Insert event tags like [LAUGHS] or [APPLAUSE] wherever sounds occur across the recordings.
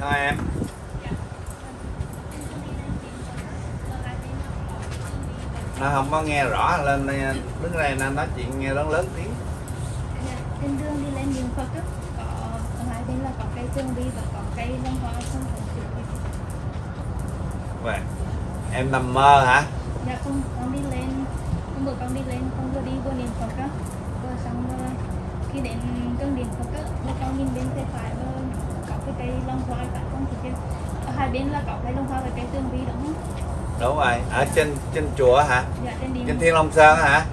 thôi em. Nó không có nghe rõ. Lên đây, đứng đây nên nói chuyện nghe lớn lớn tiếng. Trên đường đi lên đường Phật á, có ở hai bên là có cây tường vi và có cây long hoa không phải chữ Vậy. em nằm mơ hả? Dạ con con đi lên. Hôm bữa con đi lên con vừa đi vừa niệm Phật á. Rồi xong rồi. Khi đến gần điện Phật á con nhìn bên tay phải cây long hoa tại con thì ở hai bên là có cây long hoa và cây tường vi đúng không? Đúng rồi. Ở trên trên chùa hả? Dạ trên điện trên thiên long sơn hả?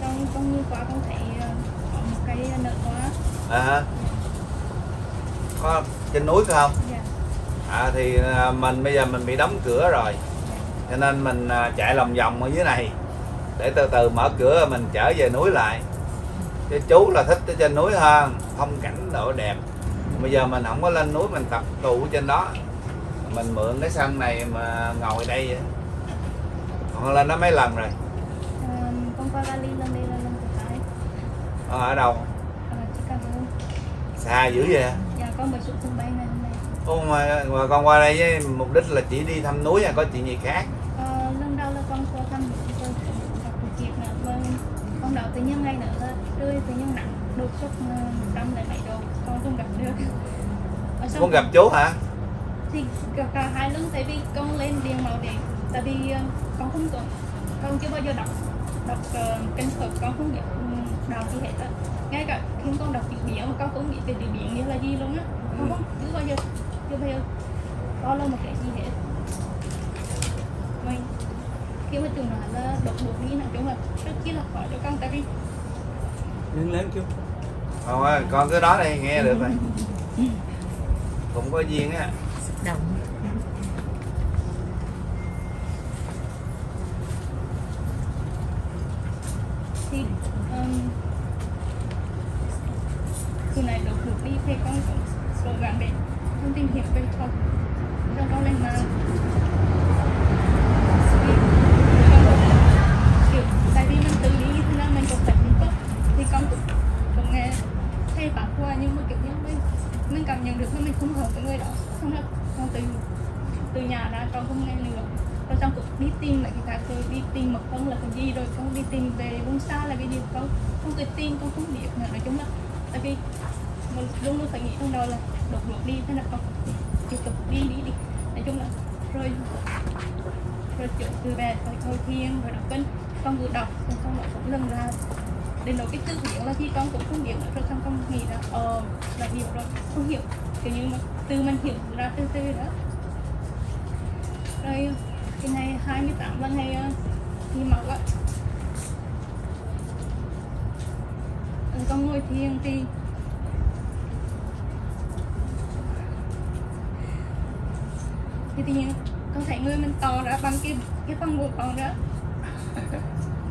Con con như qua con thấy ờ, có một cây nở hoa à, có trên núi phải không? Dạ. À thì à, mình bây giờ mình bị đóng cửa rồi. Cho nên mình à, chạy lòng vòng ở dưới này. Để từ từ mở cửa mình trở về núi lại. Chứ chú là thích ở trên núi hơn phong cảnh độ đẹp bây giờ mình không có lên núi mình tập tụ trên đó. Mình mượn cái sân này mà ngồi đây vậy. còn lên đó mấy lần rồi? Ờ, con qua Bali lần đây là lần thứ hai. Ờ, ở đâu? Ờ, Chicago xa dữ vậy dạ con mới xuống sân bay ngày hôm nay. Ô, mà, mà con qua đây với mục đích là chỉ đi thăm núi hay có chuyện gì khác? Ờ, lần đầu là con qua thăm con đầu tự nhiên ngày nữa rơi tự nhiên nặng đột xuất ờ, một trăm lẻ bảy độ. con không gặp được Ở xong muốn gặp chú hả? Thì cả, cả hai lần tại vì con lên điện màu điện tại vì ờ, con không có con chưa bao giờ đọc đọc uh, kinh Phật con không biết um, đạo gì hết á. Ngay cả khi con đọc chữ biển con cũng nghĩ về chữ biển như là gì luôn á. Con không chưa bao giờ chưa bao giờ có là một cái gì hết. Vâng. khi mà trường nói là độc đột đi nói chung là rất chi là khó cho con tại vì Đứng lớn chú không, ơi con cứ đó đây nghe được rồi. Cũng có duyên á. Xúc động thì um, khi này độc đột đi thì con cũng cố gắng để con tìm hiểu về Phật cho con lên mà kiểu tại vì mình tự đi như thế nào mình cũng phải biết tốt thì con cũng cũng nghe thầy bảo qua nhưng mà kiểu như mình mình cảm nhận được là mình không hợp với người đó không là con từ từ nhà ra, con không nghe nữa rồi trong cũng đi tìm lại cái khác rồi, đi tìm mật con là cái gì rồi con đi tìm về vùng xa là cái gì, con không cái tin con không biết nữa. Nói chung là, tại vì mình luôn luôn phải nghĩ trong đầu là đột ngột đi, thế là con tiếp tục đi đi đi. Nói chung là, rồi rồi chuyện từ về rồi thôi thiên rồi đọc kinh. Con vừa đọc, xong xong lại cũng lần ra đến nỗi cái tư hiểu là gì con cũng không hiểu nữa, rồi xong con nghĩ là ờ là hiểu rồi, không hiểu. Kiểu như mà từ mình hiểu ra từ từ đó rồi cái ngày 28 là ngày uh, thi máu á. Rồi con ngồi thiền thì thì tự nhiên con thấy người mình to ra bằng cái cái phần bụng con đó. [LAUGHS]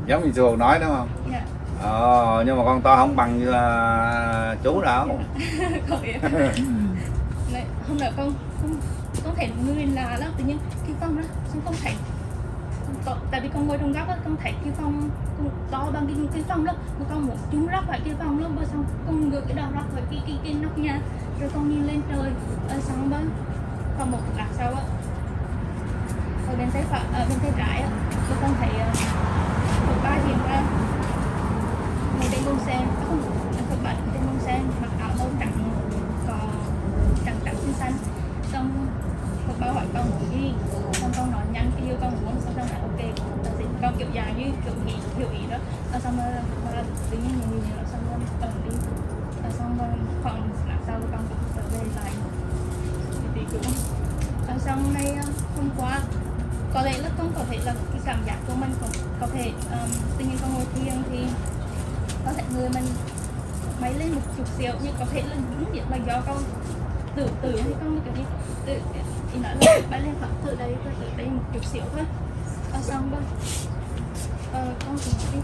Giống như thường nói đúng không? Dạ. Ờ nhưng mà con to không bằng như [LAUGHS] là chú đâu biết Này, hôm nào con con con thấy người lạ lắm tự nhiên con đó không thấy. Tại vì con ngồi trong góc á, con thấy cái phong con to bằng cái cái phong đó, mà con muốn chúng rắc phải cái phong luôn rồi xong con ngược cái đầu rắc phải cái cái cái nóc nhà, rồi con nhìn lên trời, ở xong bên còn một lát sau á, ở bên tay phải, ở bên tay trái á rồi con thấy ờ, một ba hiện ra. Một trên bông sen à, không à, một bạn trên bông sen, mặc áo màu trắng, có trắng trắng xanh xanh xong một bao hỏi con muốn gì xong con nói nhanh cái yêu con muốn xong xong lại ok con xin con kiểu dài như kiểu ý hiểu ý đó. Rồi xong rồi mà tự nhiên mình nhìn nó xong rồi ở đi. Xong rồi khoảng làm sau con cũng trở về lại thì cũng Rồi xong nay ờ, hôm qua có lẽ là con có thể là cái cảm giác của mình cũng có thể um, tự nhiên con ngồi thiền thì có thể người mình máy lên một chút xíu nhưng có thể là những việc là do con tự tượng hay con cái gì tự chị nói là bay lên khoảng từ đây từ đây một chút xíu thôi à, xong rồi à, con cũng đi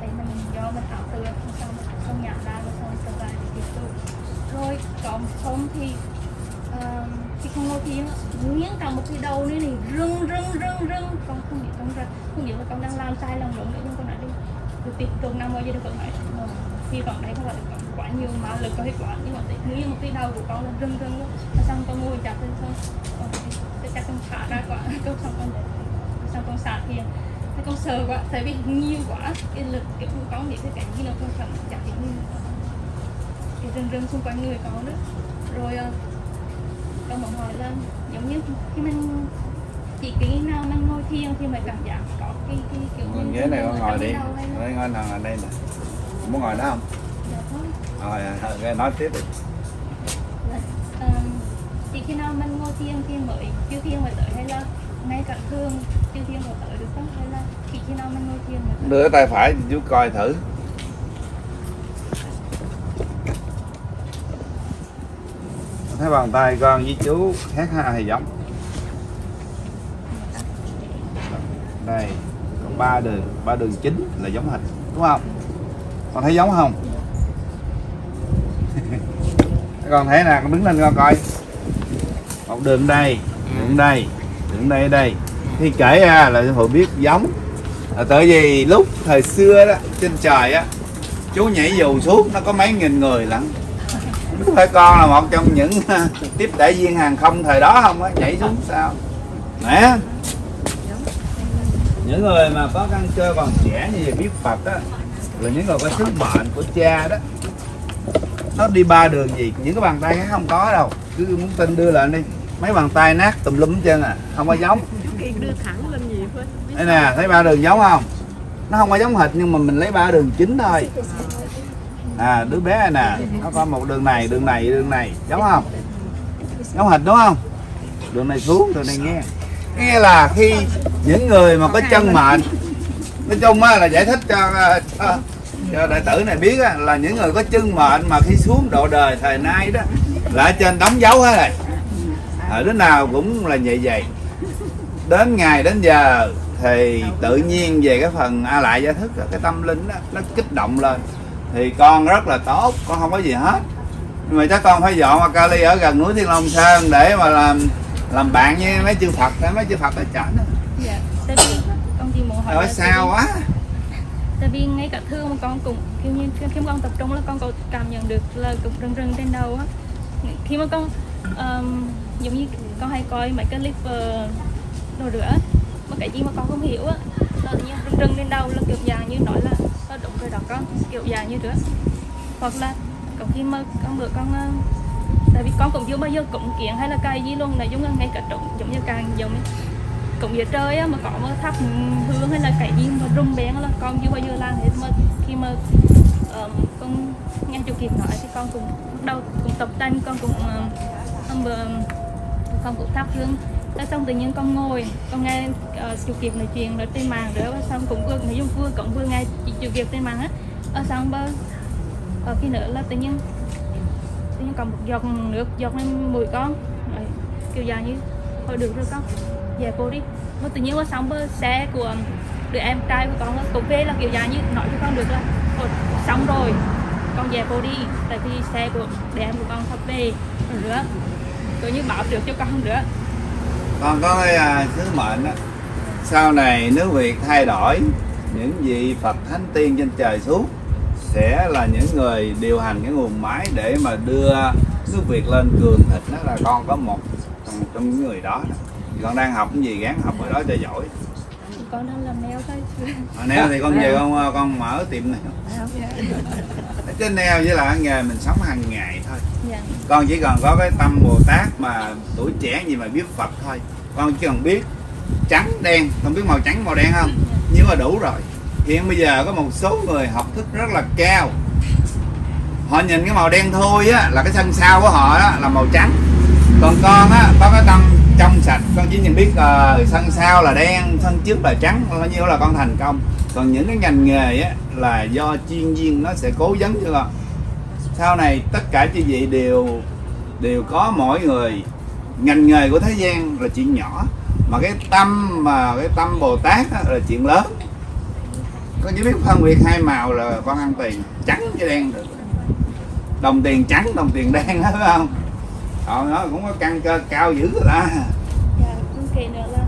tại mình do mình ảo tưởng xong xong nhận ra rồi xong trở lại tiếp tục rồi còn không thì ờ, khi không ngồi thiền nghiến cả một cái đầu nữa này rưng rưng rưng rưng con không biết con ra không biết là con đang làm sai lòng đúng nữa nhưng con nói đi được tiệc tục năm bao giờ được vẫn nói ờ, hy vọng đấy không phải được quá nhiều mà lực có hết quá nhưng mà như một cái đầu của con là rưng rưng Rồi xong con ngồi chặt lên ờ, cái chắc con thả ra quá [LAUGHS] con xong con để xong con sạc kia thế con sờ quá tại vì nhiều quá. Cái lực kiểu của con bị cái cảnh như là con cầm chặt cái như cái rưng rưng xung quanh người con đó. Rồi ờ, con muốn hỏi là giống như khi mình chỉ khi nào mình ngồi thiền thì mình cảm giác có cái cái kiểu như ghế này con ngồi đi. đây ngồi thằng ở đây nè. Muốn ngồi đó không? thôi. Rồi à, rồi nói tiếp đi. Um, chỉ khi nào mình ngồi thiền thì mới chưa thiền mới tới hay là ngay cả thường chưa thiền mới tới được không? Hay là chỉ khi nào mình ngồi thiền mới tới? Đưa tay phải chú coi thử. Thấy bàn tay con với chú khác ha hay giống? Đây có ba đường ba đường chính là giống hình đúng không? Con thấy giống không con thấy nè con đứng lên con coi. Một đường đây đường đây đường đây đây. Khi kể ra là hội biết giống. Là tại vì lúc thời xưa đó trên trời á chú nhảy dù xuống nó có mấy nghìn người lận. Đúng phải con là một trong những tiếp đại viên hàng không thời đó không á nhảy xuống sao? Nè. Những người mà có căn cơ còn trẻ như vậy biết Phật á là những người có sứ mệnh của cha đó nó đi ba đường gì những cái bàn tay khác không có đâu. Cứ muốn tin đưa lên đi. Mấy bàn tay nát tùm lum hết trơn à không có giống. Đưa thẳng lên gì thôi đây nè thấy ba đường giống không? Nó không có giống hệt nhưng mà mình lấy ba đường chính thôi. À đứa bé này nè nó có một đường này đường này đường này. Giống không? Giống hệt đúng không? Đường này xuống đường này nghe. Nghe là khi những người mà có chân mệnh nói chung á là giải thích cho, cho, cho đại tử này biết á, là những người có chân mệnh mà khi xuống độ đời thời nay đó là trên đóng dấu hết rồi. Ở đứa nào cũng là vậy vậy. Đến ngày đến giờ thì tự nhiên về cái phần a lại giải thức cái tâm linh đó, nó kích động lên. Thì con rất là tốt con không có gì hết. Nhưng mà chắc con phải dọn qua Cali ở gần núi Thiên Long Sơn để mà làm làm bạn với mấy chư Phật mấy chư Phật ở chảnh dạ con chỉ muốn hỏi sao quá tại vì ngay cả thương mà con cũng kiểu như khi mà con tập trung là con có cảm nhận được là cũng rưng rưng trên đầu á. Khi mà con um, giống như con hay coi mấy cái clip uh, đồ rửa mà cái gì mà con không hiểu á là như rừng rưng rưng trên đầu là kiểu dạng như nói là nó đúng rồi đó con kiểu dạng như rửa. Hoặc là có khi mà con bữa con uh, tại vì con cũng chưa bao giờ cũng kiện hay là cài gì luôn là giống như ngay cả trộn giống như càng giống như cũng giờ trời á mà có mà thắp hương hay là cái gì mà rung bén là con chưa bao giờ làm hết. Mà khi mà um, con nghe chủ kiệt nói thì con cũng bắt đầu cũng tập tành con cũng ờ, um, hôm con cũng thắp hương. Cái xong tự nhiên con ngồi con nghe uh, chủ kiệt nói chuyện rồi trên màn nữa xong cũng vừa nói chung vừa cũng vừa nghe chị chủ kiệt trên màn á. Ở xong bơ ở khi nữa là tự nhiên tự nhiên còn một giọt nước giọt lên mũi con. Rồi, kiểu dài như thôi được rồi con về cô đi. Mà tự nhiên qua xong bơ xe của đứa em trai của con cũng về là kiểu dạng như nói cho con được là xong rồi con về cô đi. Tại vì xe của đứa em của con sắp về rồi nữa. Coi như bảo được cho con nữa. Con có cái à, sứ mệnh đó sau này nước Việt thay đổi những vị Phật thánh tiên trên trời xuống sẽ là những người điều hành cái nguồn máy để mà đưa nước Việt lên cường thịnh. Đó là con có một trong, trong những người đó, đó. Con đang học cái gì gắng học ở đó cho giỏi. Con đang làm nail thôi à, nếu thì con về con con mở tiệm này cái nail với là nghề mình sống hàng ngày thôi. Dạ. Con chỉ cần có cái tâm bồ tát mà tuổi trẻ gì mà biết phật thôi. Con chỉ cần biết trắng đen. Không biết màu trắng màu đen không? Nhưng mà đủ rồi. Hiện bây giờ có một số người học thức rất là cao. Họ nhìn cái màu đen thôi á là cái sân sau của họ á là màu trắng. Còn con á có cái tâm trong sạch. Con chỉ nhìn biết uh, sân sau là đen sân trước là trắng bao nhiêu là con thành công. Còn những cái ngành nghề á là do chuyên viên nó sẽ cố vấn cho con. Sau này tất cả chư vị đều đều có mỗi người. Ngành nghề của thế gian là chuyện nhỏ mà cái tâm mà cái tâm bồ tát á, là chuyện lớn. Con chỉ biết phân biệt hai màu là con ăn tiền trắng với đen được. Đồng tiền trắng đồng tiền đen đó [LAUGHS] phải không? Còn nó cũng có căn cơ cao dữ rồi ta dạ con kể nữa là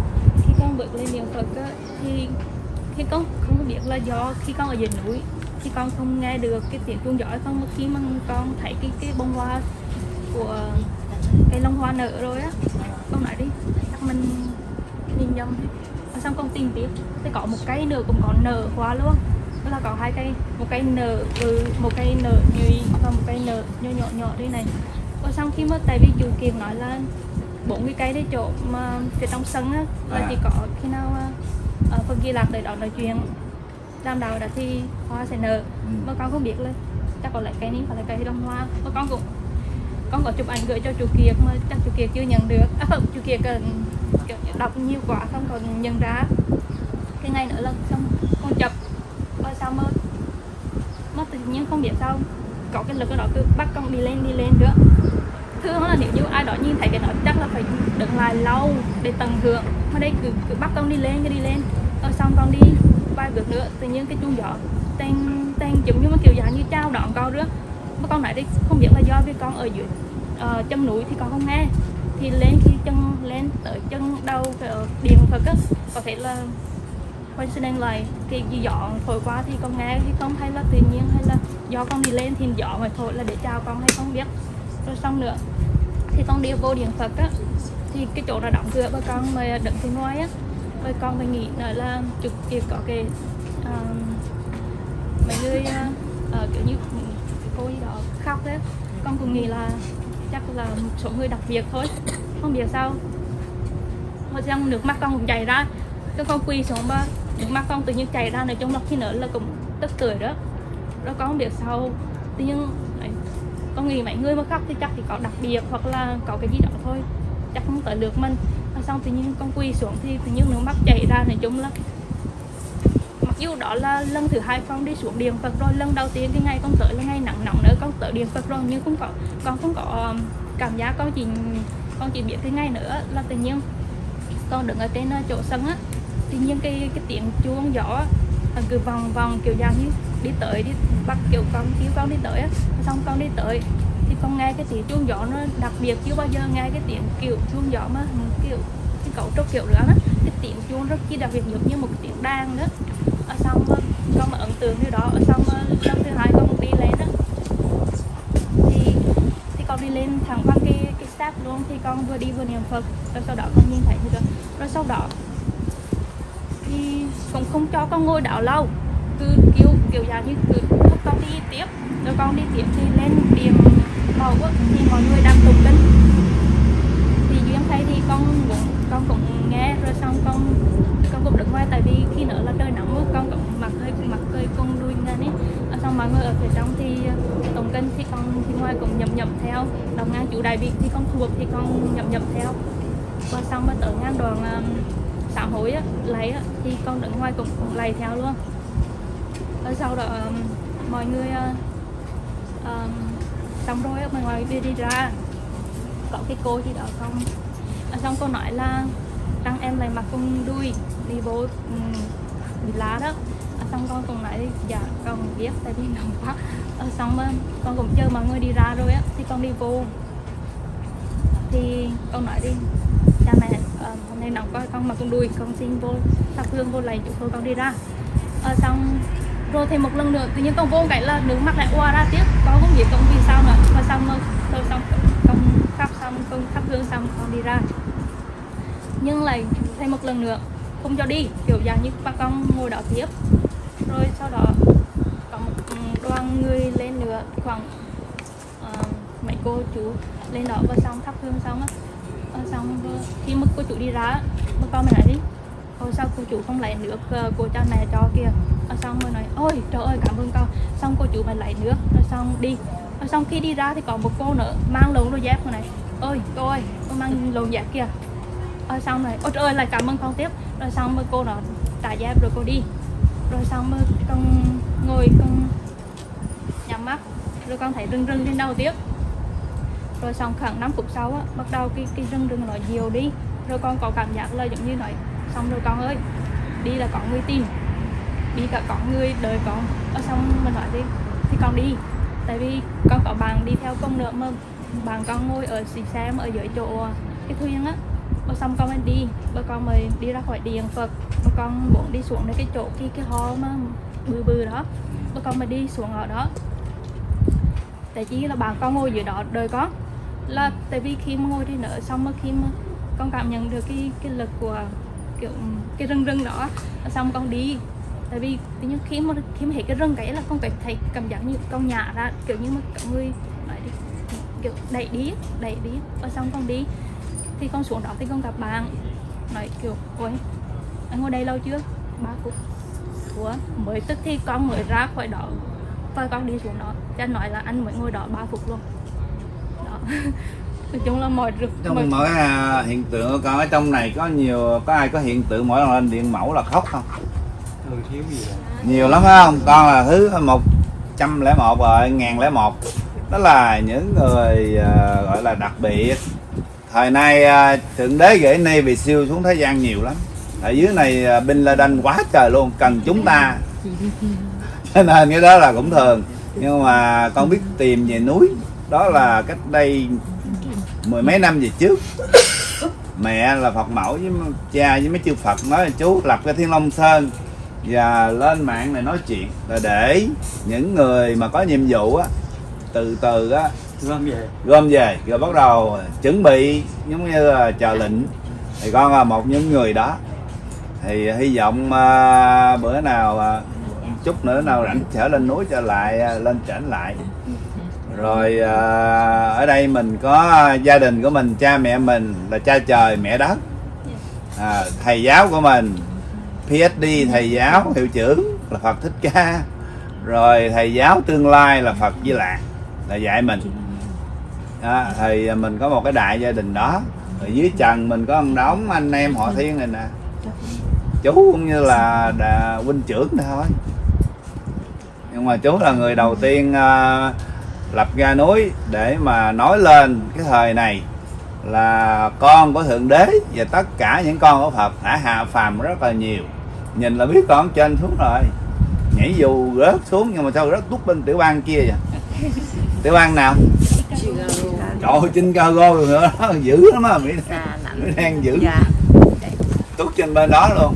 khi con bước lên niệm phật á, thì khi con không có biết là do khi con ở dưới núi thì con không nghe được cái tiếng chuông giỏi không mà khi mà con thấy cái cái bông hoa của cái lông hoa nở rồi á. Con nói đi chắc mình nhìn nhầm. Đi xong con tìm tiếp thì có một cây nở cũng còn nở hoa luôn đó là có hai cây một cây nở ừ, một cây nở nhụy và một cây nở nhỏ nhỏ nhỏ đây này và xong khi mà tại vì chủ kiệt nói là bốn cái cây đấy chỗ mà phía trong sân á là À. chỉ có khi nào uh, phần ghi lạc tới đó nói chuyện đàm đạo đã thì hoa sẽ nở. Ừ. mà con không biết là chắc có lẽ cây này phải là cây đông hoa. Mà con cũng con có chụp ảnh gửi cho chủ kiệt mà chắc chủ kiệt chưa nhận được. À không chủ kiệt cần đọc nhiều quá không còn nhận ra. Cái ngày nữa là xong con chụp. Và sao mà mà tự nhiên không biết sao có cái lực ở đó cứ bắt con đi lên đi lên nữa thường là nếu như ai đó nhìn thấy cái đó chắc là phải đứng lại lâu để tận hưởng. Mà đây cứ, cứ bắt con đi lên cho đi lên. Rồi xong con đi vài bước nữa tự nhiên cái chuông gió tên tên giống như mà kiểu dạng như trao đón con nữa mà con nói đây không biết là do vì con ở dưới uh, chân núi thì con không nghe. Thì lên khi chân lên tới chân đầu ờ, điện phật á có thể là con xin đang lại thì dọn thôi qua thì con nghe thì con hay là tự nhiên hay là do con đi lên thì dọn mà thôi là để chào con hay không biết. Rồi xong nữa thì con đi vô điện phật á thì cái chỗ là đóng cửa và con mà đứng từ ngoài á. Và con mới nghĩ nữa là chụp kịp có cái um, mấy người uh, kiểu như cô gì đó khóc đấy con cũng nghĩ là chắc là một số người đặc biệt thôi không biết sao. Hồi xong nước mắt con cũng chảy ra cho con quỳ xuống ba mà con tự nhiên chảy ra này chung là khi nữa là cũng tức cười đó. Rồi con không biết sao, tự nhiên con nghĩ mấy người mà khóc thì chắc thì có đặc biệt hoặc là có cái gì đó thôi, chắc không tới được mình. Rồi xong tự nhiên con quỳ xuống thì tự nhiên nước mắt chảy ra, nói chung là mặc dù đó là lần thứ hai con đi xuống điện Phật rồi, lần đầu tiên cái ngày con tới là ngày nắng nóng nữa con tới điện Phật rồi, nhưng không có, con không có um, cảm giác con chỉ con chỉ biết cái ngày nữa là tự nhiên con đứng ở trên uh, chỗ sân á tự nhiên cái cái tiếng chuông gió à, cứ vòng vòng kiểu dạng như đi tới đi bắt kiểu con kêu con đi tới á. Xong con đi tới thì con nghe cái tiếng chuông gió nó đặc biệt chưa bao giờ nghe cái tiếng kiểu chuông gió mà kiểu cái cấu trúc kiểu nữa đó. Cái tiếng chuông rất chi đặc biệt giống như một tiếng đàn đó. Ở xong à, con mà ấn tượng như đó. Ở xong năm lần thứ hai con đi lên đó, thì thì con đi lên thẳng qua cái cái step luôn. Thì con vừa đi vừa niệm phật rồi sau đó con nhìn thấy như đó. Rồi sau đó thì cũng không cho con ngồi đó lâu. Cứ kiểu kiểu dạng như cứ lúc con đi tiếp rồi con đi tiếp thì lên điểm màu á thì mọi người đang tụng kinh. Thì duyên thấy thì con cũng con cũng nghe rồi xong con con cũng đứng ngoài tại vì khi nữa là trời nóng quá, con cũng mặc hơi mặc hơi con đuôi lên ấy. Ở xong mọi người ở phía trong thì ờ, tụng kinh thì con thì ngoài cũng nhậm nhậm theo. Đồng ngang chủ đại việt thì con thuộc thì con nhậm nhậm theo. Và xong mới tới ngang đoàn xã hội á lấy á, thì con đứng ngoài cũng, cũng lầy theo luôn. Rồi sau đó um, mọi người uh, um, xong rồi á, mọi người đi đi ra. Có cái cô gì đó không à, xong cô nói là rằng em lại mặc con đuôi đi vô um, bị lá đó. À, xong con cũng nói dạ con biết tại vì nóng quá. À, xong mà con cũng chờ mọi người đi ra rồi á thì con đi vô. Thì con nói đi cha mẹ hôm nay nóng quá con mặc con đuôi con xin vô thắp hương vô lạy chúc thôi con đi ra. À, xong rồi thêm một lần nữa tự nhiên con vô cái là nước mắt lại qua ra tiếp. Con không biết con vì sao nữa mà xong rồi xong con khắp xong con thắp hương xong con đi ra. Nhưng lại thêm một lần nữa không cho đi kiểu dạng như ba con ngồi đó tiếp. Rồi sau đó có một ừ, đoàn người lên nữa khoảng uh, mấy cô chú lên đó và xong thắp hương xong á Ờ, xong khi mà cô chủ đi ra bà con mình lại đi Ôi sao cô chủ không lấy nước ờ, cô cha mẹ cho kìa? Ờ, xong mới nói ôi trời ơi cảm ơn con. Xong cô chủ mình lấy nước rồi xong đi. Rồi xong khi đi ra thì còn một cô nữa mang lồng đôi dép này. Ơi cô ơi cô mang lồng dép kìa. Rồi xong rồi ôi trời ơi lại cảm ơn con tiếp. Rồi xong rồi cô nó trả dép rồi cô đi. Rồi xong rồi con ngồi con nhắm mắt rồi con thấy rưng rưng trên đầu tiếp rồi xong khoảng 5 phút sau á, bắt đầu cái cái rừng rừng nó nhiều đi. Rồi con có cảm giác là giống như nói, xong rồi con ơi, đi là có người tìm, đi cả có người đợi con. Ở xong mình nói đi, thì con đi, tại vì con có bạn đi theo con nữa mà, bạn con ngồi ở xì xe mà ở dưới chỗ, cái thuyền á và ờ, xong con mới đi, và con mới đi ra khỏi điện phật. Và con muốn đi xuống đến cái chỗ cái cái ho mà bự bự đó. Bà con mới đi xuống ở đó. Tại chỉ là bạn con ngồi dưới đó đợi con là tại vì khi mà ngồi đi nở xong mà khi mà con cảm nhận được cái cái lực của kiểu cái rừng rừng đó xong con đi. Tại vì tự nhiên khi mà khi mà thấy cái rừng cái là con phải thấy cảm giác như con nhả ra kiểu như mà cả người nói đi kiểu đẩy đi đẩy đi và xong con đi. Thì con xuống đó thì con gặp bạn nói kiểu ôi anh ngồi đây lâu chưa? Ba phút Ủa, mới tức thì con mới ra khỏi đó và con đi xuống đó. Cho anh nói là anh mới ngồi đó 3 phút luôn nói chung là mọi rực mọi- trong mỗi à, hiện tượng của con ở trong này có nhiều có ai có hiện tượng mỗi lần lên điện mẫu là khóc không? Ừ thiếu gì rồi nhiều lắm phải không? Con là thứ một trăm lẻ một rồi ngàn lẻ một. Đó là những người à, gọi là đặc biệt. Thời nay à, thượng đế gửi nay vì siêu xuống thế gian nhiều lắm. Ở dưới này à, Bin Laden quá trời luôn cần chúng ta. [LAUGHS] Cho nên cái đó là cũng thường. Nhưng mà con biết tìm về núi đó là cách đây mười mấy năm về trước. Mẹ là Phật mẫu với cha với mấy chư Phật nói là chú lập cái Thiên Long Sơn và lên mạng này nói chuyện là để những người mà có nhiệm vụ á từ từ á gom về. gom về rồi bắt đầu chuẩn bị giống như là chờ lệnh. Thì con là một những người đó. Thì hy vọng à, bữa nào à, chút nữa nào rảnh trở lên núi trở lại à, lên trển lại rồi à, ở đây mình có gia đình của mình cha mẹ mình là cha trời mẹ đất. À, thầy giáo của mình PhD thầy giáo hiệu trưởng là Phật Thích Ca. Rồi thầy giáo tương lai là Phật Di Lạc là dạy mình. À, thì à, mình có một cái đại gia đình đó. Ở dưới trần mình có một đống anh em họ thiên này nè. Chú cũng như là đà, huynh trưởng thôi. Nhưng mà chú là người đầu tiên uh, lập ra núi để mà nói lên cái thời này là con của thượng đế và tất cả những con của phật đã hạ phàm rất là nhiều. Nhìn là biết con trên xuống rồi. Nhảy dù rớt xuống nhưng mà sao rớt tút bên tiểu bang kia vậy? [LAUGHS] Tiểu bang nào? Trời ơi trên cargo rồi nữa. Đó [LAUGHS] dữ lắm á mỹ đang giữ. dạ. Tút trên bên đó luôn.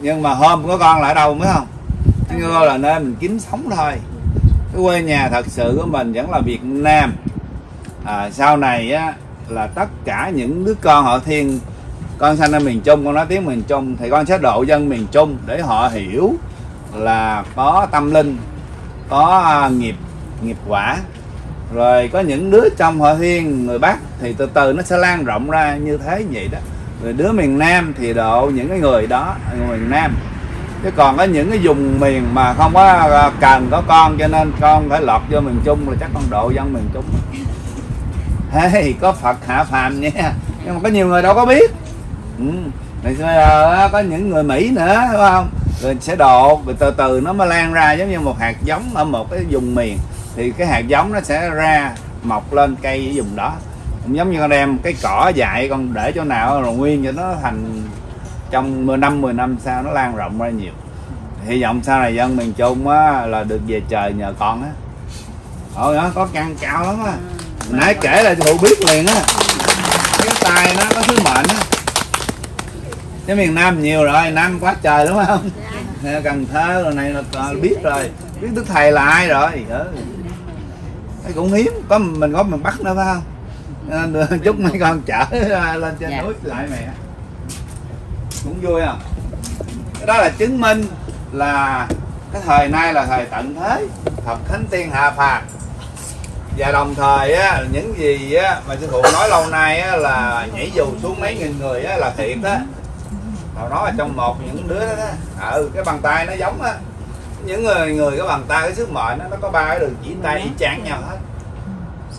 Nhưng mà hôm có con là ở đâu mới không? Cargo là nơi mình kiếm sống thôi quê nhà thật sự của mình vẫn là Việt Nam. À, sau này á là tất cả những đứa con họ thiên con sanh ở miền Trung con nói tiếng miền Trung thì con sẽ độ dân miền Trung để họ hiểu là có tâm linh có à, nghiệp nghiệp quả. Rồi có những đứa trong họ thiên người Bắc thì từ từ nó sẽ lan rộng ra như thế vậy đó. Rồi đứa miền Nam thì độ những cái người đó người miền Nam chứ còn có những cái vùng miền mà không có à, cần có con cho nên con phải lọt vô miền Trung là chắc con độ dân miền Trung. [LAUGHS] Hey, có Phật hạ phàm nha. Nhưng mà có nhiều người đâu có biết. Ừ. Rồi bây giờ à, có những người Mỹ nữa đúng không? Rồi sẽ độ rồi từ từ nó mới lan ra giống như một hạt giống ở một cái vùng miền. Thì cái hạt giống nó sẽ ra mọc lên cây ở vùng đó. Cũng giống như con đem cái cỏ dại con để chỗ nào rồi nguyên cho nó thành trong 10 năm 10 năm sau nó lan rộng ra nhiều. Hy vọng sau này dân miền Trung á, là được về trời nhờ con á. Ôi đó có căn cao lắm á. Nãy kể là phụ biết liền á. Cái tài nó có sứ mệnh á. Cái miền Nam nhiều rồi Nam quá trời đúng không? Cần Thơ rồi này là biết rồi. Biết Đức Thầy là ai rồi? Ừ. Cái cũng hiếm có mình có miền Bắc nữa phải không? [LAUGHS] Chúc mấy con chở lên trên Dạ. núi lại mẹ cũng vui à? đó là chứng minh là cái thời nay là thời tận thế. Phật Thánh Tiên hạ phàm và đồng thời á, những gì á, mà sư phụ nói lâu nay á, là nhảy dù xuống mấy nghìn người á, là thiệt á. Họ nói là trong một những đứa đó, đó. ừ cái bàn tay nó giống á. Những người người cái bàn tay cái sức mệnh đó, nó có ba cái đường chỉ tay y nhau hết.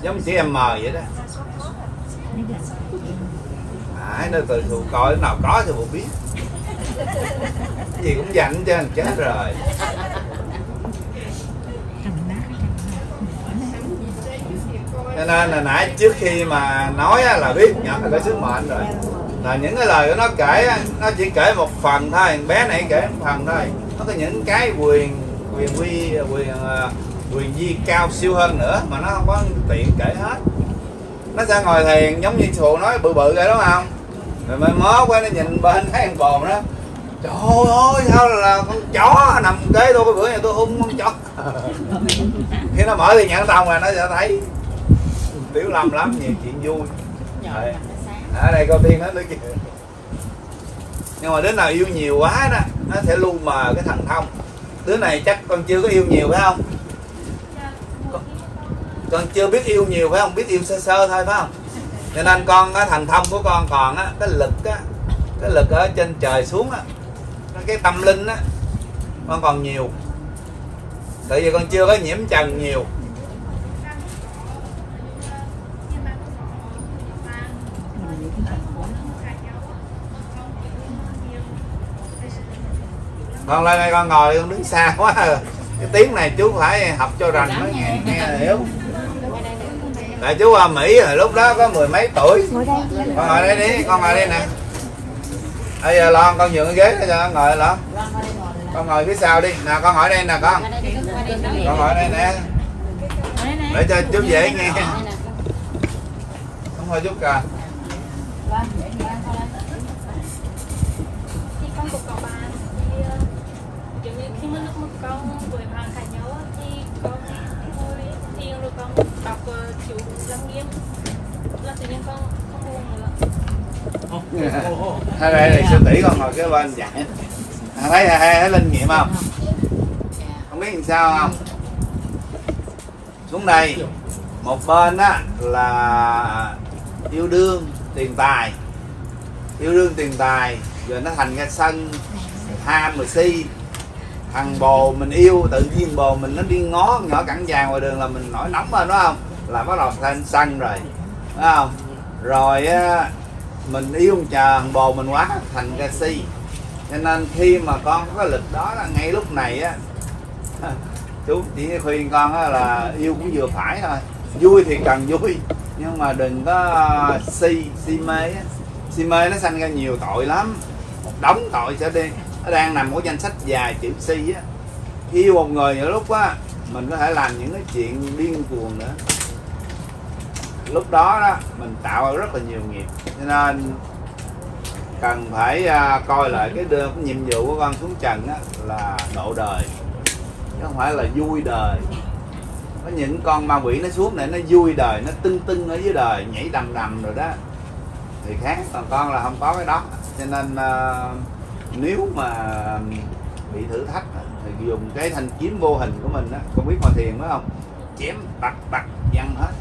Giống như chữ M vậy đó à, nó từ phụ coi nào có thì bộ biết. Cái gì cũng dành cho chết rồi. Cho nên là nãy trước khi mà nói là biết nhận là cái sức mệnh rồi. Là những cái lời của nó kể nó chỉ kể một phần thôi bé này kể một phần thôi. Nó có những cái quyền quyền quy quyền ờ, quyền di cao siêu hơn nữa mà nó không có tiện kể hết. Nó sẽ ngồi thiền giống như thù nói bự bự vậy đúng không? Rồi mới mó quá nó nhìn bên thấy con bồn đó. Trời ơi sao là con chó nằm kế tôi cái bữa này tôi hung con chó. [LAUGHS] Khi nó mở thì nhãn thông là nó sẽ thấy tiểu lâm lắm nhiều chuyện vui. Đấy. ở đây câu tiên hết nữa kìa nhưng mà đứa nào yêu nhiều quá đó nó sẽ lu mờ cái thần thông. Đứa này chắc con chưa có yêu nhiều phải không? Con chưa biết yêu nhiều phải không? Biết yêu sơ sơ thôi phải không cho nên con cái thần thông của con còn á, cái lực á, cái lực ở trên trời xuống á, cái tâm linh á, con còn nhiều. Tại vì con chưa có nhiễm trần nhiều. Con lên đây con ngồi, con đứng xa quá. Cái tiếng này chú phải học cho rành mới nghe nghe hiểu tại chú qua mỹ hồi lúc đó có mười mấy tuổi. Con ngồi đây đi con ngồi đây nè. Bây giờ lon con nhường cái ghế cho con ngồi lon con ngồi phía sau đi. Nè con ngồi đây nè con. Con ngồi đây nè. Để cho chú dễ nghe. Không thôi chút kìa. Thì con thì bạn cãi nhau á, thì con ngồi thiền rồi con đọc thế đây này sư tỷ con ngồi kế bên dạy à, thấy à, thấy, thấy linh nghiệm không? Không biết làm sao không? Xuống đây một bên á là yêu đương tiền tài. Yêu đương tiền tài rồi nó thành ra sân tham rồi si thằng bồ mình yêu tự nhiên bồ mình nó đi ngó nhỏ cẳng vàng ngoài đường là mình nổi nóng lên đúng không? Là bắt đầu thành sân rồi đúng không? Rồi mình yêu ông chờ thằng bồ mình quá, thành ca si. Cho nên khi mà con có cái lịch đó là ngay lúc này á, [LAUGHS] chú chỉ khuyên con á là yêu cũng vừa phải thôi. Vui thì cần vui, nhưng mà đừng có à, si si mê á. Si mê nó sanh ra nhiều tội lắm. Một đống tội sẽ đi. Nó đang nằm ở danh sách dài chữ si á. Yêu một người nhiều lúc á, mình có thể làm những cái chuyện điên cuồng nữa lúc đó đó mình tạo ra rất là nhiều nghiệp. Cho nên cần phải à, coi lại cái đưa cái nhiệm vụ của con xuống trần á, là độ đời. Chứ không phải là vui đời. Có những con ma quỷ nó xuống này nó vui đời nó tưng tưng ở dưới đời nhảy đầm đầm rồi đó. Thì khác còn con là không có cái đó. Cho nên à, nếu mà bị thử thách thì dùng cái thanh kiếm vô hình của mình á con biết ngồi thiền phải không? Chém bạch bạch văng hết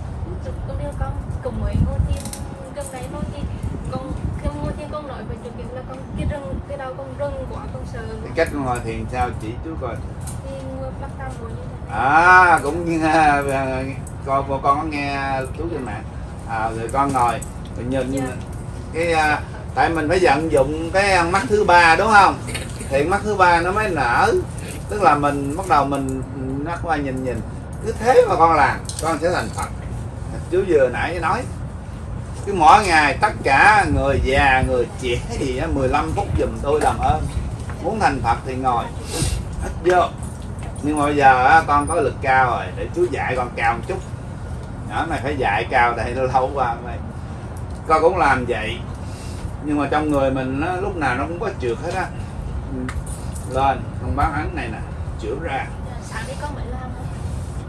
đưa con cùng với ngô thiên gần đấy thôi thì con khi ngô thiên con nói về chuyện việc là con cái rừng cái đầu con rừng quá con sợ cái cách con ngồi thiền sao? Chỉ chú coi. Thì ngồi bắt tâm rồi như thế. À cũng như à, con con có nghe chú trên mạng. À, rồi con ngồi. Rồi nhìn Dạ. cái à, tại mình phải vận dụng cái mắt thứ ba đúng không? Thì mắt thứ ba nó mới nở. Tức là mình bắt đầu mình mắt qua nhìn nhìn. Cứ thế mà con làm con sẽ thành phật chú vừa nãy nói cứ mỗi ngày tất cả người già người trẻ á 15 phút giùm tôi làm ơn. Muốn thành phật thì ngồi hết vô. Nhưng mà bây giờ á, con có lực cao rồi để chú dạy con cao một chút. Nhỏ này phải dạy cao đây nó lâu qua mày con cũng làm vậy. Nhưng mà trong người mình nó, lúc nào nó cũng có trượt hết á. Ừ. lên con bán ánh này nè chữa ra. Dạ, đi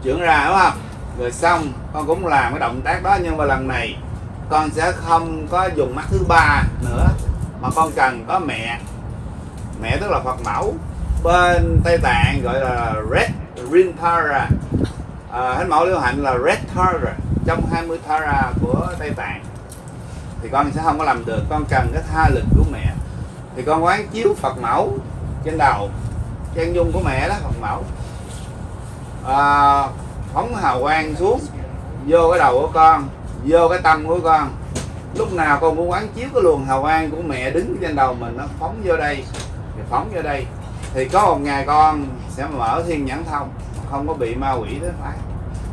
chuyển ra đúng không rồi xong con cũng làm cái động tác đó nhưng mà lần này con sẽ không có dùng mắt thứ ba nữa mà con cần có mẹ. Mẹ tức là phật mẫu. Bên tây tạng gọi là red rintara à, thánh mẫu liễu hạnh là red tara trong 20 tara của tây tạng. Thì con sẽ không có làm được con cần cái tha lực của mẹ. Thì con quán chiếu phật mẫu trên đầu chân dung của mẹ đó phật mẫu. À, phóng hào quang xuống, vô cái đầu của con, vô cái tâm của con. Lúc nào con cũng quán chiếu cái luồng hào quang của mẹ đứng trên đầu mình, nó phóng vô đây, thì phóng vô đây. Thì có một ngày con sẽ mở thiên nhãn thông, không có bị ma quỷ thế phải.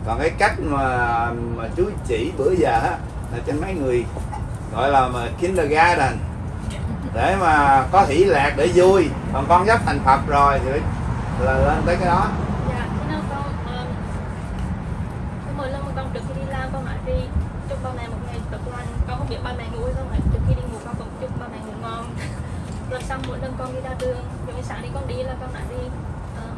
Còn cái cách mà mà chú chỉ bữa giờ á, là trên mấy người gọi là mà kindergarten. Để mà có hỷ lạc để vui. Còn con sắp thành phật rồi thì là lên tới cái đó dạ thế nào con um, cái mỗi lần mà con trước khi đi làm con nói đi chúc ba mẹ một ngày tốt lành con không biết ba mẹ ngủ hay không mà trước khi đi ngủ con cũng chúc ba mẹ ngủ ngon rồi xong mỗi lần con đi ra đường giống như sáng đi con đi là con đã đi um,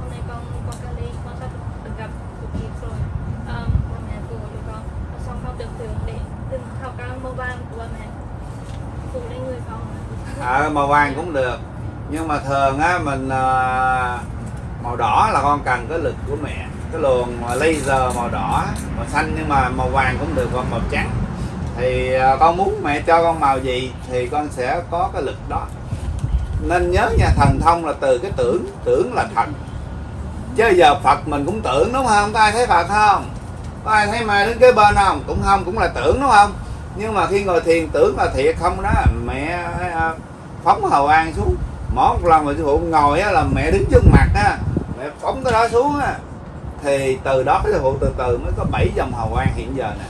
hôm nay con con Cali con sắp được gặp được kịp rồi um, ba mẹ phụ cho con rồi xong con tưởng tượng để đừng học cao màu vàng của ba mẹ phụ lên người con à, màu vàng cũng được. Nhưng mà thường á mình à, màu đỏ là con cần cái lực của mẹ. Cái luồng laser màu đỏ màu xanh nhưng mà màu vàng cũng được hoặc màu trắng. Thì à, con muốn mẹ cho con màu gì thì con sẽ có cái lực đó. Nên nhớ nha thần thông là từ cái tưởng tưởng là thần chứ giờ phật mình cũng tưởng đúng không? Có ai thấy phật không? Có ai thấy mai đứng kế bên không? Cũng không cũng là tưởng đúng không? Nhưng mà khi ngồi thiền tưởng là thiệt không đó. Mẹ ờ, phóng hầu an xuống. Mỗi một lần mà sư phụ ngồi á, là mẹ đứng trước mặt á, mẹ phóng cái đó xuống á. Thì từ đó cái sư phụ từ từ mới có bảy dòng hầu an hiện giờ nè.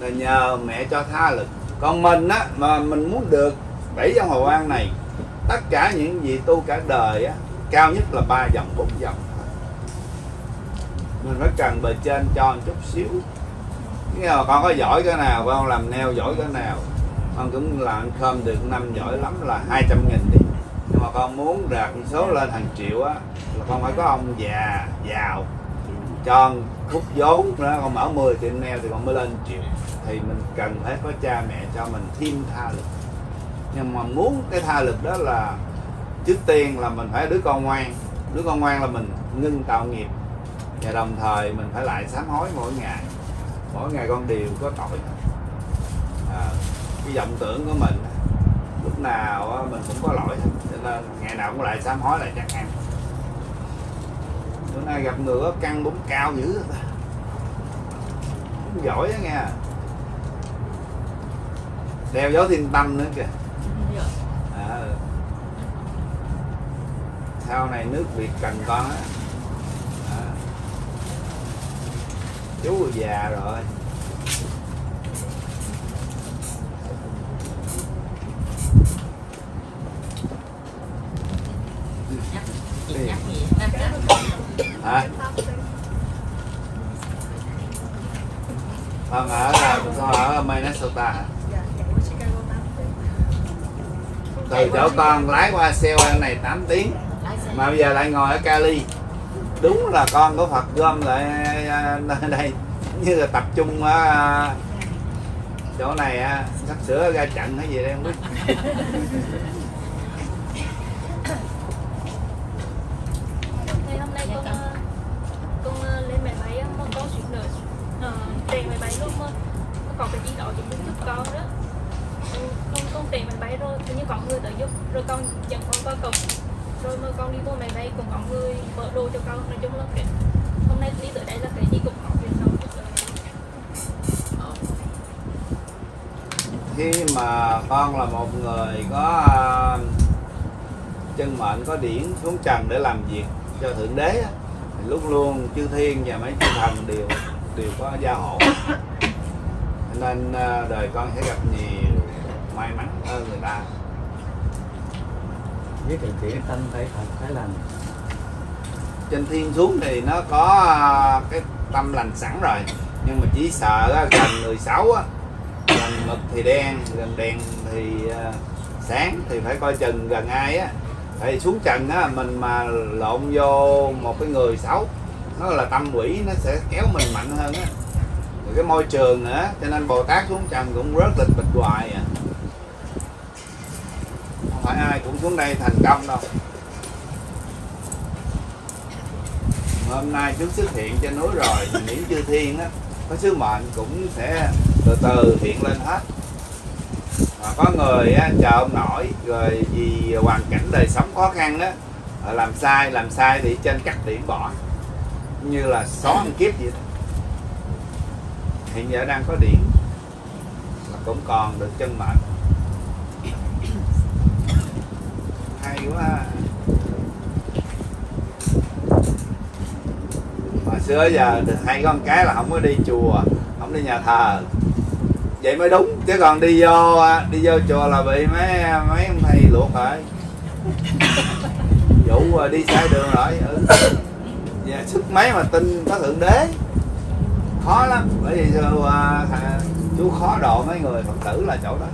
Là nhờ mẹ cho tha lực. Còn mình á, mà mình muốn được bảy dòng hầu an này, tất cả những gì tu cả đời á, cao nhất là ba dòng, bốn dòng. Mình phải cần bề trên cho một chút xíu. Nhưng mà con có giỏi cái nào, con làm neo giỏi cái nào con cũng làm cơm được năm giỏi lắm là 200 nghìn đi. Nhưng mà con muốn đạt số lên hàng triệu á là con phải có ông già giàu cho khúc vốn. Đó con mở 10 tiệm neo thì con mới lên triệu. Thì mình cần phải có cha mẹ cho mình thêm tha lực. Nhưng mà muốn cái tha lực đó là trước tiên là mình phải đứa con ngoan. Đứa con ngoan là mình ngưng tạo nghiệp. Và đồng thời mình phải lại sám hối mỗi ngày. Mỗi ngày con đều có tội. À, cái vọng tưởng của mình lúc nào mình cũng có lỗi cho nên ngày nào cũng lại sám hối lại chắc ăn bữa nay gặp người có căng bún cao dữ. Cũng giỏi á nghe đeo gió thiên tâm nữa kìa à. sau này nước việt cần con á à. chú già rồi chị nhắc gì hả con ở là con ở Minnesota hả từ chỗ con lái qua Seoul này 8 tiếng. Xe. Mà bây giờ lại ngồi ở Cali. Đúng là con của Phật gom lại à, đây. Như là tập trung ở à, chỗ này á, sắp sửa ra trận hay gì đây không biết [LAUGHS] khi mà con là một người có à, chân mệnh có điển xuống trần để làm việc cho thượng đế á, thì lúc luôn chư thiên và mấy chư thần đều đều có gia hộ. Nên à, đời con sẽ gặp nhiều may mắn hơn người ta. Với cái chuyện tâm phải thật phải làm. Trên thiên xuống thì nó có à, cái tâm lành sẵn rồi. Nhưng mà chỉ sợ gần người xấu á mực thì đen, gần đèn thì à, sáng thì phải coi chừng gần ai á. Tại xuống trần á, mình mà lộn vô một cái người xấu, nó là tâm quỷ, nó sẽ kéo mình mạnh hơn á. Rồi cái môi trường nữa cho nên bồ tát xuống trần cũng rất lịch bịch hoài à. Không phải ai cũng xuống đây thành công đâu. Hôm nay chúng xuất hiện trên núi rồi thì những chư thiên á có sứ mệnh cũng sẽ từ từ hiện lên hết. Mà có người á, chờ ông nổi rồi vì hoàn cảnh đời sống khó khăn á làm sai làm sai thì trên cắt điểm bỏ. Như là xóa ăn kiếp vậy đó. hiện giờ đang có điểm mà cũng còn được chân mệnh. Hay quá ha. mà xưa giờ hai hay có một cái là không có đi chùa không đi nhà thờ. Vậy mới đúng chứ còn đi vô đi vô chùa là bị mấy mấy ông thầy luộc rồi. Vụ à, đi sai đường rồi ừ. dạ, sức mấy mà tin có thượng đế. Khó lắm bởi vì à, chú khó độ mấy người phật tử là chỗ đó.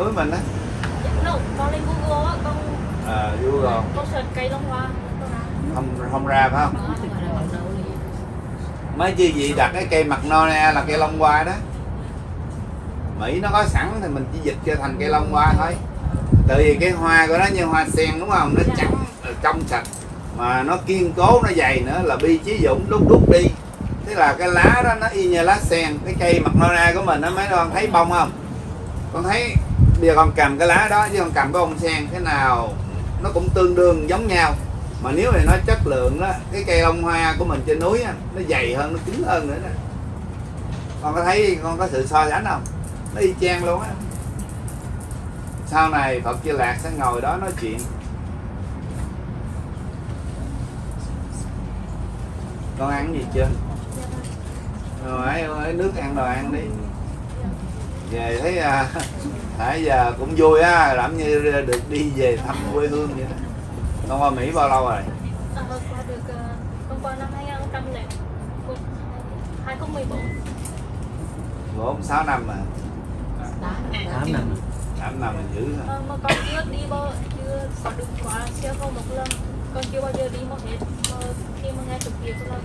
Núi mình á. No, con lên Google á con à rồi con search cây long hoa. Không không ra phải không? Liền. mấy chi gì đặt cái cây mặt nona là cây long hoa đó. Mỹ nó có sẵn thì mình chỉ dịch cho thành cây long hoa thôi. Tại vì cái hoa của nó như hoa sen đúng không? Nó trắng ờ, trong sạch. Mà nó kiên cố nó dày nữa là bi chí dũng đúc đúc đi. Thế là cái lá đó nó y như lá sen. Cái cây mặt nona của mình nó mấy con thấy bông không? Con thấy bây giờ con cầm cái lá đó với con cầm cái bông sen cái nào nó cũng tương đương giống nhau. Mà nếu này nói chất lượng đó cái cây bông hoa của mình trên núi á, nó dày hơn nó cứng hơn nữa đó con có thấy con có sự so sánh không? Nó y chang luôn á. Sau này Phật chưa Lạc sẽ ngồi đó nói chuyện. Con ăn gì chưa? Rồi ơi ấy nước ăn đồ ăn đi. Về thấy à, nãy giờ cũng vui á làm như được đi về thăm quê hương vậy đó. Con qua Mỹ bao lâu rồi? À, qua được ờ, con qua năm 2000 2014 bốn. Sáu năm mà. Đó, đó. tám năm. Tám năm là dữ hả? Ờ, mà con chưa đi bao chưa có được quá siêu không một lần. Con chưa bao giờ đi một hết. Mà khi mà nghe trực tiếp là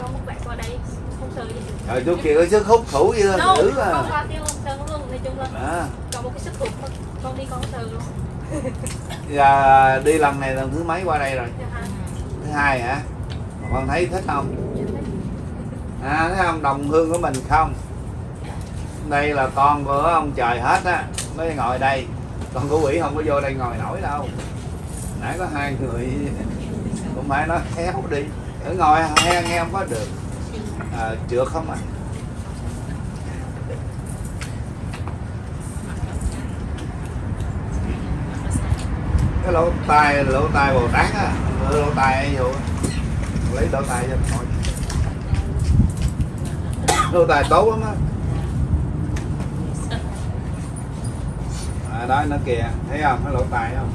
con một vẽ qua đây không sợ gì. Rồi chú kia có sức hút thủ dữ no, con à. qua tiêu long sơn luôn nói chung là đó. có một cái sức mà con đi con không sợ luôn. Giờ [LAUGHS] đi lần này lần thứ mấy qua đây rồi? Dạ. Thứ hai hả? Mà con thấy thích không? À thấy không? Đồng hương của mình không? Đây là con của ông trời hết á mới ngồi đây. Còn của quỷ không có vô đây ngồi nổi đâu. Nãy có hai người [LAUGHS] cũng phải nói khéo đi ở ngồi nghe nghe không có được. À, trượt không à cái lỗ tai lỗ tai bồ tát á lỗ tai ấy vô. Lấy lỗ tai cho thôi lỗ tai tốt lắm á. À, đó nó kìa thấy không? Cái lỗ tai không?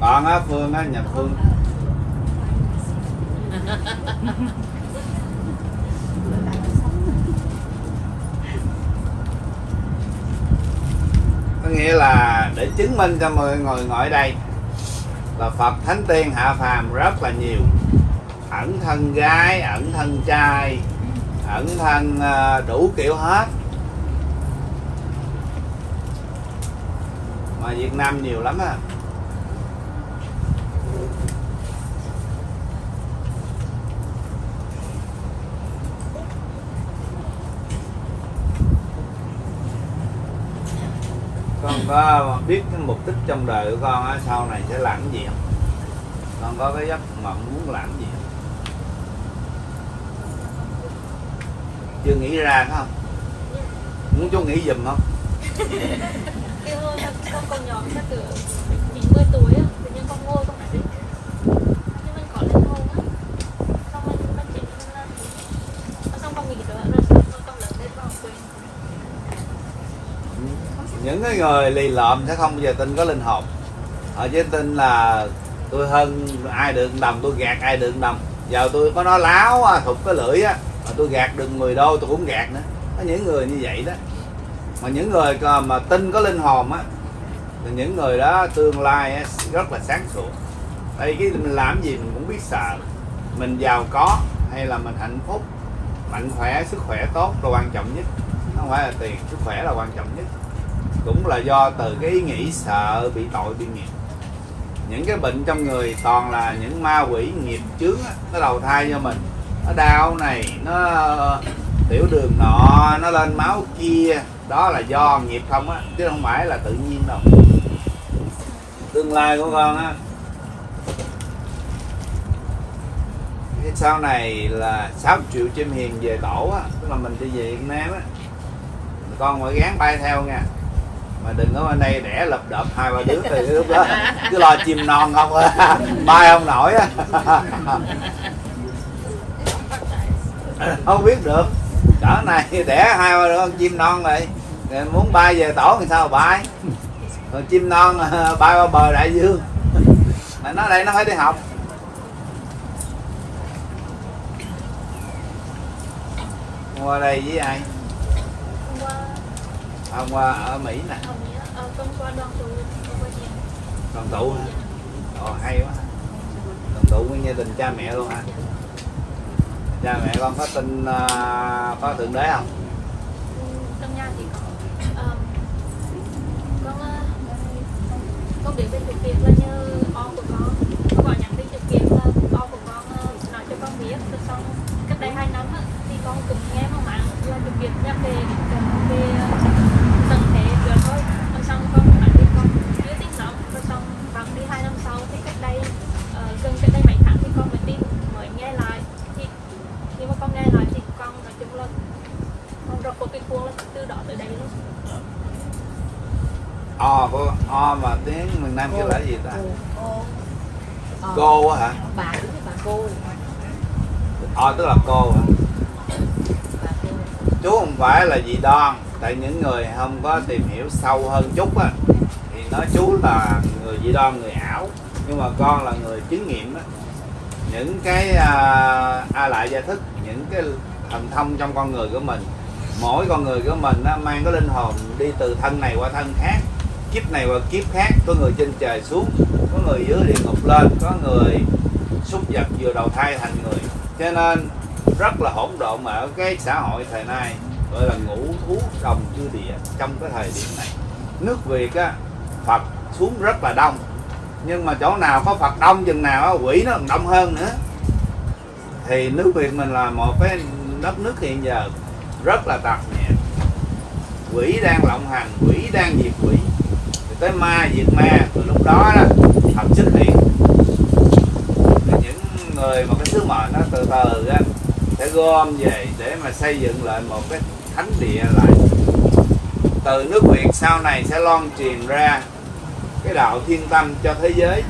Còn á phương á nhập phương có nghĩa là để chứng minh cho mọi người ngồi đây là Phật Thánh Tiên hạ phàm rất là nhiều. Ẩn thân gái, ẩn thân trai, ẩn thân ờ, đủ kiểu hết. Mà Việt Nam nhiều lắm á con có biết cái mục đích trong đời của con á, sau này sẽ làm cái gì không? Con có cái giấc mộng muốn làm cái gì không? Chưa nghĩ ra phải không? Muốn chú nghĩ giùm không? Cái hôm con còn nhỏ chắc từ 90 tuổi á tự nhiên con ngồi con nói nhưng mình có lên hồn á xong mình mình chỉ mình làm xong con nghĩ rồi rồi xong con lớn lên con quên những cái người lì lợm sẽ không bao giờ tin có linh hồn. Họ chỉ tin là tôi hơn ai được đồng tôi gạt ai được đồng giờ tôi có nói láo à, thục cái lưỡi á mà tôi gạt được 10 đô tôi cũng gạt nữa. Có những người như vậy đó. Mà những người mà- tin có linh hồn á thì những người đó tương lai á, rất là sáng suốt. Đây cái mình làm gì mình cũng biết sợ. Mình giàu có hay là mình hạnh phúc mạnh khỏe sức khỏe tốt là quan trọng nhất. Không phải là tiền sức khỏe là quan trọng nhất cũng là do từ cái ý nghĩ sợ bị tội, bị nghiệp. Những cái bệnh trong người toàn là những ma quỷ nghiệp chướng nó đầu thai cho mình. Nó đau này, nó, tiểu đường nọ, nó lên máu kia. Đó là do nghiệp không á, chứ không phải là tự nhiên đâu. Tương lai của con á. Cái sau này là 6 triệu chim hiền về tổ á, tức là mình đi về Việt Nam á. Con phải gán bay theo nha mà đừng có bên đây đẻ lập đập hai ba đứa thì lúc đó. Cứ lo chim non không bay không nổi không biết được. Cỡ này đẻ hai ba đứa con chim non rồi muốn bay về tổ thì sao mà bay? Rồi chim non à, bay qua bờ đại dương. Mà nó đây, nó phải đi học. Qua đây với ai? Hôm qua ở mỹ nè. Ờ, con qua đoàn tụ đoàn tụ hả? Ồ hay quá. Đoàn tụ với gia đình cha mẹ luôn hả? Cha mẹ con có tin có thượng đế không? Ừ, trong nhà thì có. Ờ, con ờ, con biết về thực là như on của con con gọi nhắn tin thực kiệt là on của con ờ, nói cho con biết. Rồi xong cách đây hai năm á, thì con cũng nghe mà mạng là thực kiệt nhắc về về tầng thế rồi thôi rồi xong con nói với con chưa tin lắm rồi xong bằng đi hai năm sau thì cách đây ờ, gần cách đây mấy tháng thì con mới tin mới nghe lại thì khi mà con nghe lại thì con nói chung là con rập một cái khuôn là từ đó tới đây luôn o có o mà tiếng miền nam kêu là gì ta cô cô cô á hả bà đúng bà cô o tức là cô hả bà cô chú không phải là dị đoan tại những người không có tìm hiểu sâu hơn chút á thì nói chú là người dị đoan người ảo nhưng mà con là người chứng nghiệm á. Những cái à, a lại gia thức những cái thần thông trong con người của mình mỗi con người của mình á, mang cái linh hồn đi từ thân này qua thân khác kiếp này qua kiếp khác. Có người trên trời xuống có người dưới địa ngục lên có người súc vật vừa đầu thai thành người. Cho nên rất là hỗn độn ở cái xã hội thời nay gọi là ngũ thú đồng chư địa trong cái thời điểm này. Nước Việt á Phật xuống rất là đông nhưng mà chỗ nào có Phật đông chừng nào á, quỷ nó còn đông hơn nữa. Thì nước Việt mình là một cái đất nước hiện giờ rất là tạp nhẹ. Quỷ đang lộng hành quỷ đang diệt quỷ. Thì tới ma diệt ma từ lúc đó đó Phật xuất hiện. Thì những người mà cái sứ mệnh nó từ từ á sẽ gom về để mà xây dựng lại một cái thánh địa lại. Từ nước Việt sau này sẽ loan truyền ra cái đạo thiên tâm cho thế giới.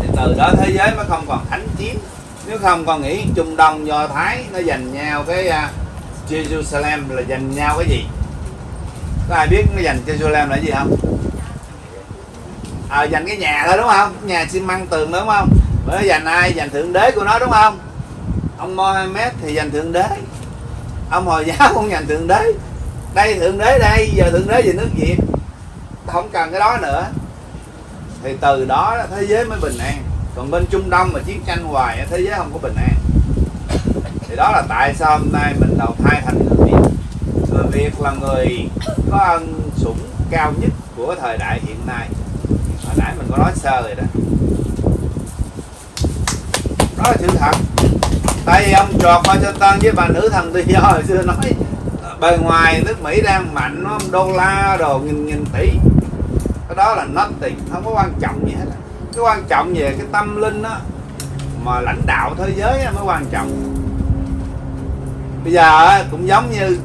Thì từ đó thế giới mới không còn thánh chiến. Nếu không còn nghĩ Trung Đông Do Thái nó giành nhau cái uh, Jerusalem là giành nhau cái gì? Có ai biết nó giành Jerusalem là gì không? À, giành cái nhà thôi đúng không? Nhà xi măng tường đúng không? Bởi nó giành ai? Giành thượng đế của nó đúng không? Ông Mohammed thì giành thượng đế ông hồi giáo [LAUGHS] cũng nhận thượng đế. Đây, thượng đế đây, giờ thượng đế về nước việt. Không cần cái đó nữa. Thì từ đó thế giới mới bình an. Còn bên trung đông mà chiến tranh hoài thế giới không có bình an. Thì đó là tại sao hôm nay mình đầu thai thành người việt. Người việt là người có ân sủng cao nhất của thời đại hiện nay. Hồi nãy mình có nói sơ rồi đó. Đó là sự thật tại vì ông trọt Washington với bà nữ thần tự do hồi xưa nói, bề ngoài nước Mỹ đang mạnh, nó đô la đồ nghìn nghìn tỷ. Cái đó là nothing không có quan trọng gì hết. Cái quan trọng về cái tâm linh đó mà lãnh đạo thế giới mới quan trọng. Bây giờ cũng giống như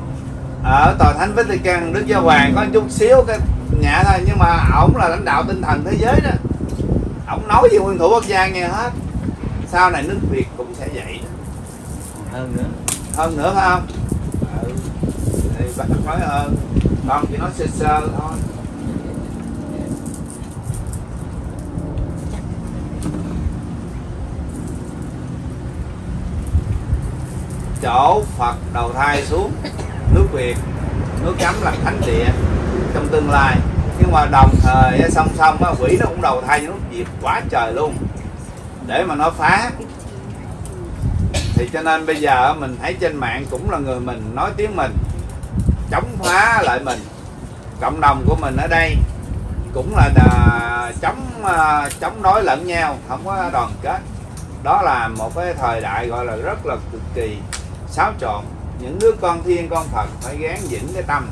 ở tòa thánh Vatican, Đức Giáo Hoàng có chút xíu cái nhẹ thôi, nhưng mà ổng là lãnh đạo tinh thần thế giới đó. Ổng nói gì nguyên thủ quốc gia nghe hết. Sau này nước Việt cũng sẽ vậy hơn nữa. Hơn nữa phải không? Ừ. thì bác nói hơn. Con chỉ nói sơ sơ thôi. Chỗ Phật đầu thai xuống nước Việt nước chấm là thánh địa trong tương lai. Nhưng mà đồng thời song song á, quỷ nó cũng đầu thai nước Việt quá trời luôn. Để mà nó phá thì cho nên bây giờ mình thấy trên mạng cũng là người mình nói tiếng mình chống phá lại mình. Cộng đồng của mình ở đây cũng là đà, chống à, chống đối lẫn nhau không có đoàn kết. Đó là một cái thời đại gọi là rất là cực kỳ xáo trộn. Những đứa con thiên con phật phải gán vững cái tâm.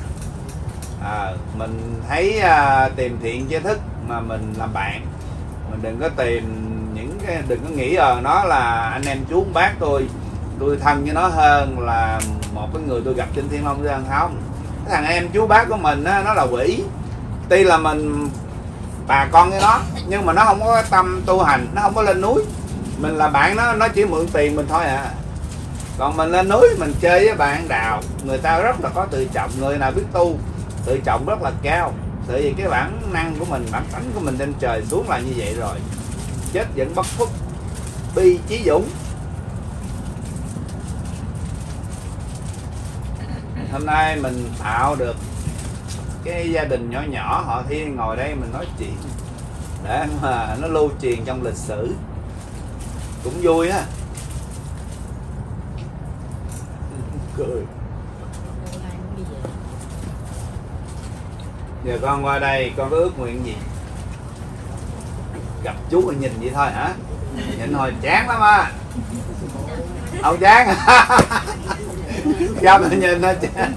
À, mình thấy à, tìm thiện chế thức mà mình làm bạn mình đừng có tìm đừng có nghĩ ờ nó là anh em chú bác tôi. Tôi thân với nó hơn là một cái người tôi gặp trên thiên long dương không? Cái thằng em chú bác của mình á, nó là quỷ. Tuy là mình bà con với nó nhưng mà nó không có tâm tu hành nó không có lên núi. Mình là bạn nó nó chỉ mượn tiền mình thôi à. Còn mình lên núi mình chơi với bạn đào người ta rất là có tự trọng người nào biết tu tự trọng rất là cao. Tại vì cái bản năng của mình bản tánh của mình trên trời xuống là như vậy rồi chết vẫn bất khuất. Bi chí dũng. Hôm nay mình tạo được cái gia đình nhỏ nhỏ, họ thiên ngồi đây mình nói chuyện để mà nó lưu truyền trong lịch sử. Cũng vui á [LAUGHS] cười. Giờ con qua đây, con có ước nguyện gì? Gặp chú mà nhìn vậy thôi hả? Nhìn thôi chán lắm à không chán. [LAUGHS] Gặp rồi nhìn thôi chán